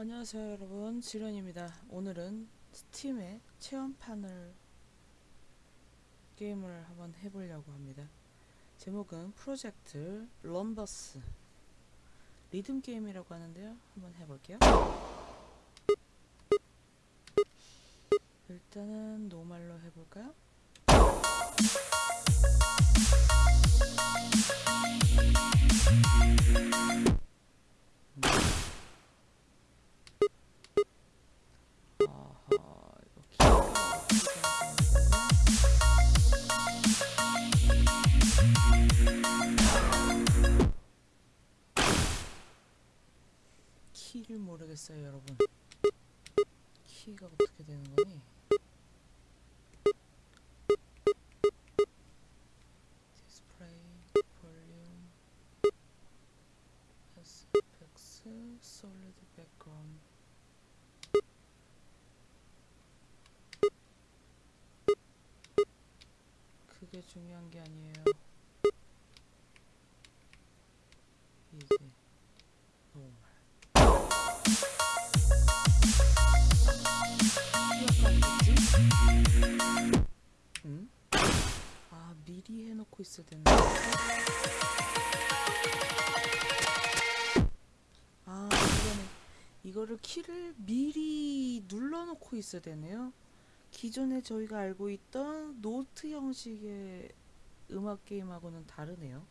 안녕하세요 여러분. 지련입니다. 오늘은 스팀의 체험판을 게임을 한번 해보려고 합니다. 제목은 프로젝트 럼버스. 리듬 게임이라고 하는데요. 한번 해볼게요. 일단은 노말로 해볼까요? 모르겠어요 여러분 키가 어떻게 되는 거니? display volume SFX solid background 그게 중요한 게 아니에요. 있어야 되는데. 아 이거는 이거를 키를 미리 눌러놓고 있어야 되네요. 기존에 저희가 알고 있던 노트 형식의 음악 게임하고는 다르네요.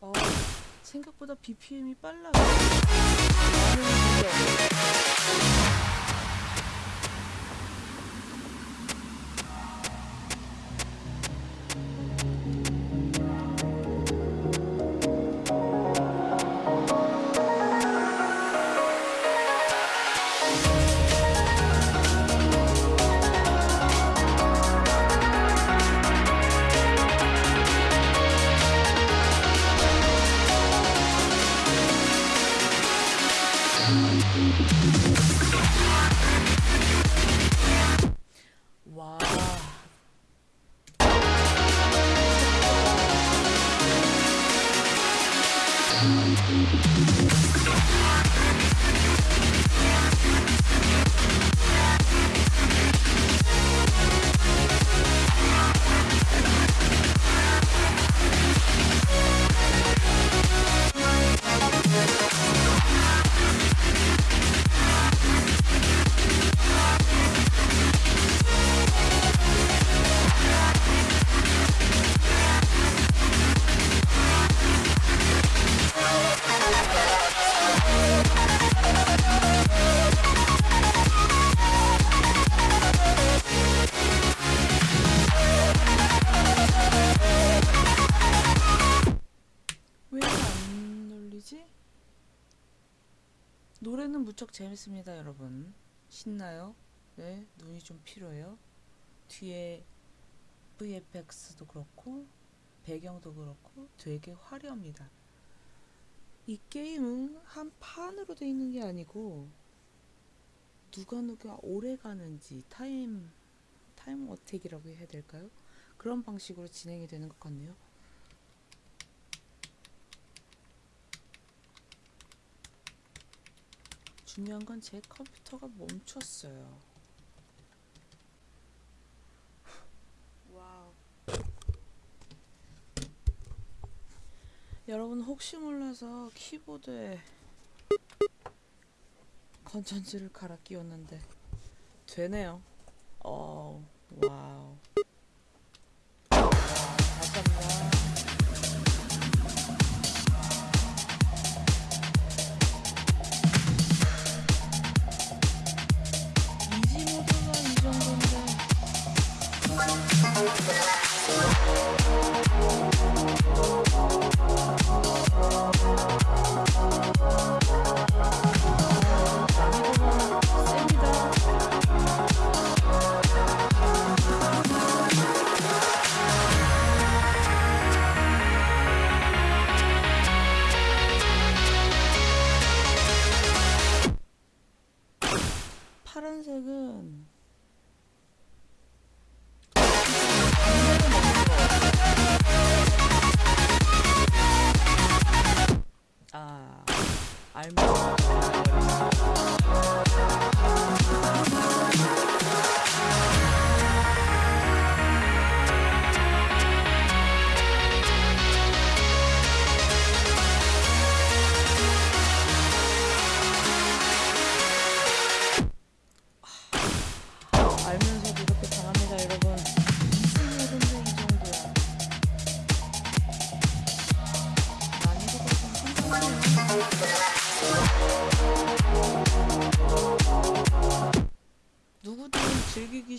어, 생각보다 BPM이 빨라 안 눌리지? 노래는 무척 재밌습니다, 여러분. 신나요? 네, 눈이 좀 필요해요. 뒤에 VFX도 그렇고, 배경도 그렇고, 되게 화려합니다. 이 게임은 한 판으로 돼 있는 게 아니고, 누가 누가 오래 가는지, time, time attack이라고 해야 될까요? 그런 방식으로 진행이 되는 것 같네요. 중요한 건 제 컴퓨터가 멈췄어요. wow. 여러분 혹시 몰라서 키보드에 건전지를 갈아 끼웠는데 되네요. 어, wow. Thank you.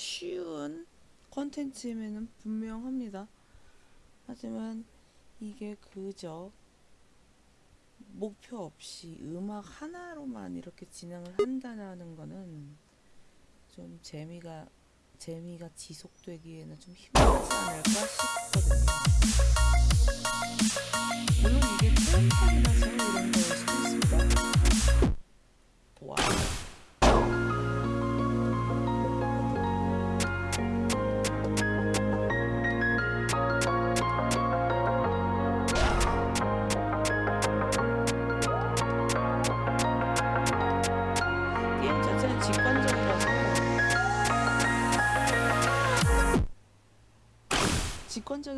쉬운 컨텐츠임에는 분명합니다 하지만 이게 그저 목표 없이 음악 하나로만 이렇게 진행을 한다는 거는 좀 재미가 재미가 지속되기에는 좀 힘들지 않을까 싶거든요. 물론 이게 체험판이라서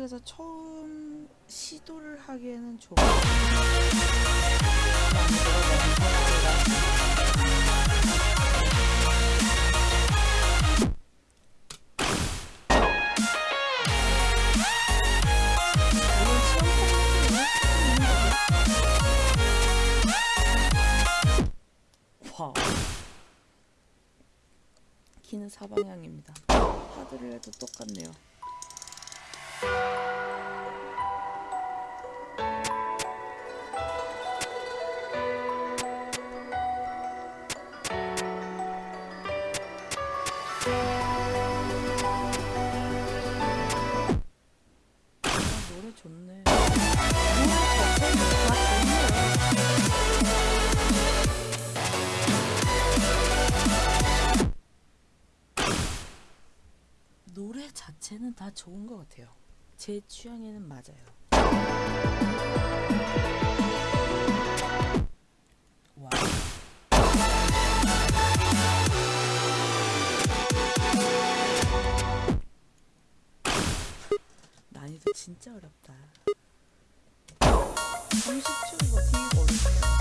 직관적에서 처음 시도를 하기에는 와우. 키는 사방향입니다. 하드를 해도 똑같네요. 아, 노래 자체는 다 좋은 것 같아요. 제 취향에는 맞아요. 진짜 어렵다. 30초 이거 되게 어렵네요.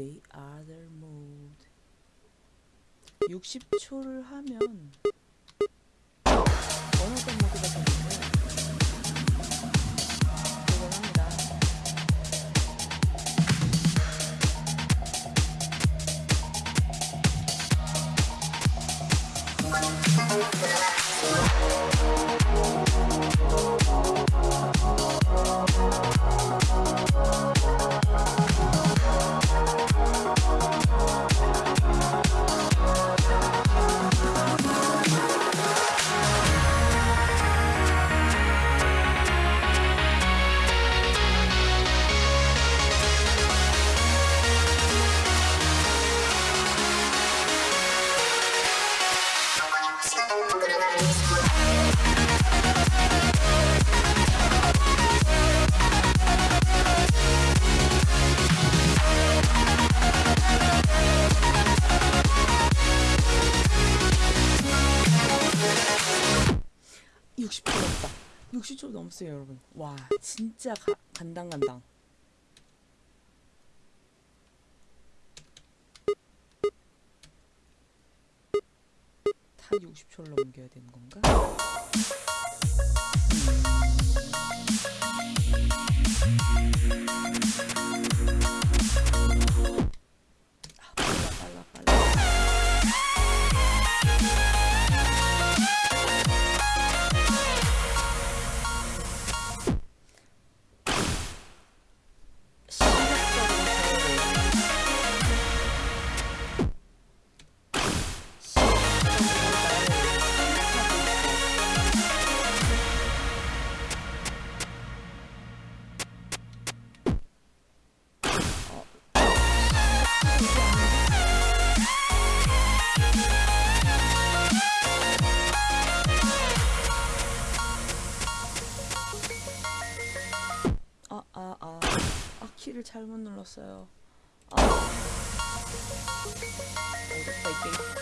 The other mode 60초를 하면 진짜 가, 간당간당 다 60초를 넘겨야 되는 건가? 눌렀어요. 아. 어렵다, 이 게임.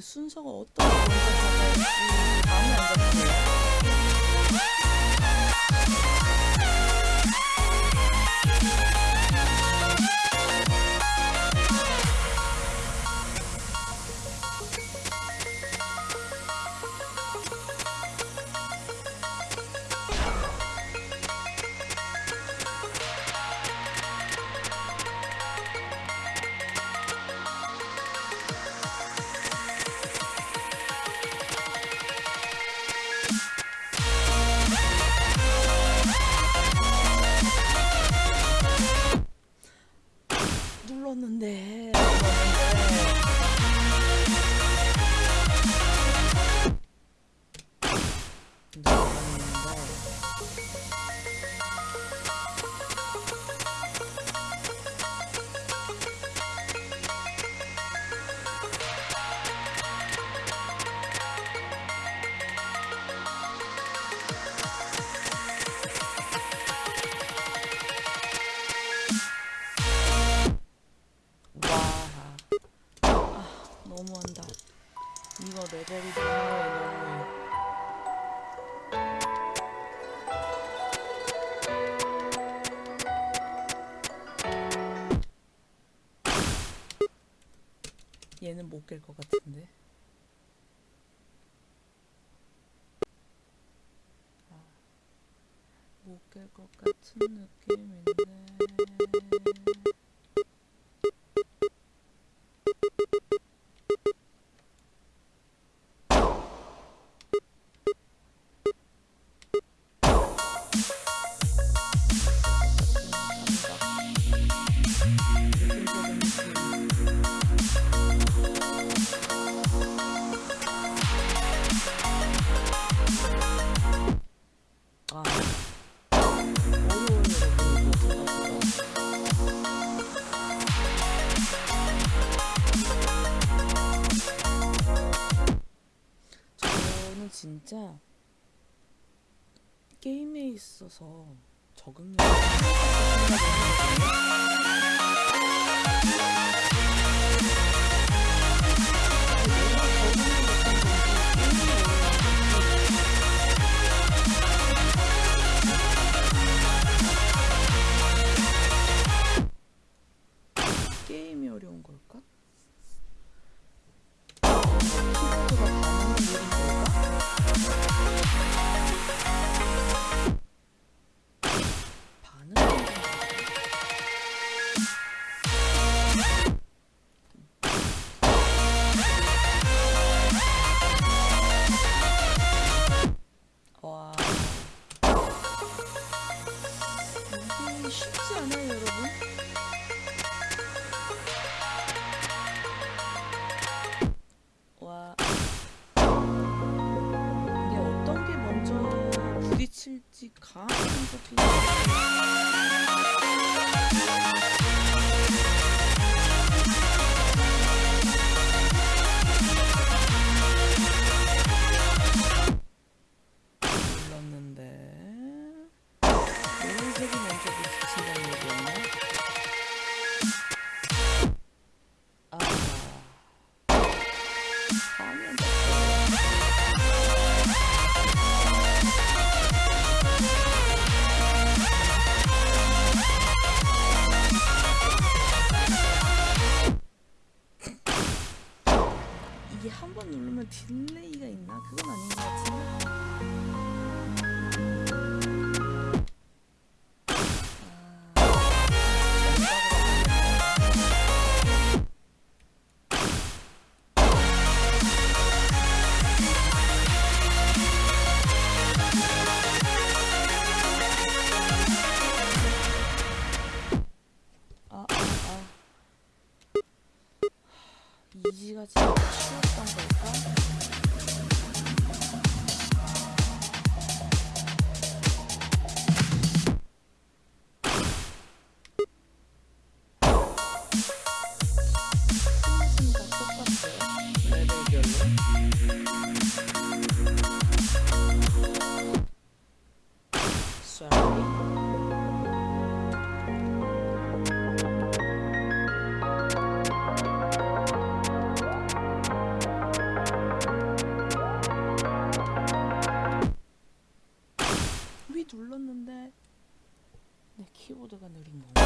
순서가 어떤 깰것 같은데. 아, 못 깰 것 같은 느낌인데. 아, 어려운 저는 진짜 게임에 있어서 적응력이 게임이 어려운 걸까? 먼저 부딪힐 이지가 진짜 치웠던 걸까? 눌렀는데 내 키보드가 느린 건가?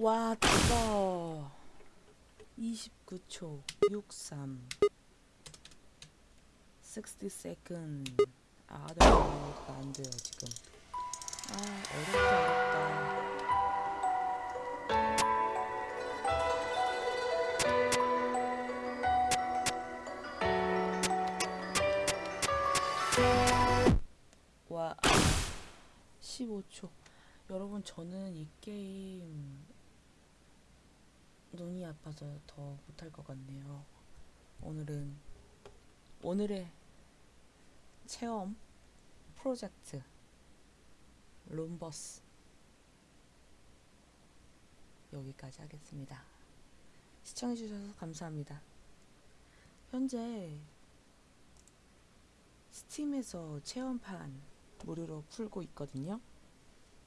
와, 뜨거. 29초 63 60 second 아, 아드가 안 돼요, 지금. 아, 어렵다, 어렵다. 와, 15초. 여러분, 저는 이 게임 눈이 아파서 더 못할 것 같네요. 오늘은 오늘의 체험 프로젝트 룸버스 여기까지 하겠습니다. 시청해주셔서 감사합니다. 현재 스팀에서 체험판 무료로 풀고 있거든요.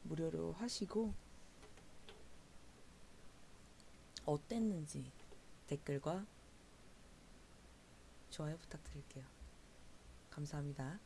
무료로 하시고 어땠는지 댓글과 좋아요 부탁드릴게요. 감사합니다.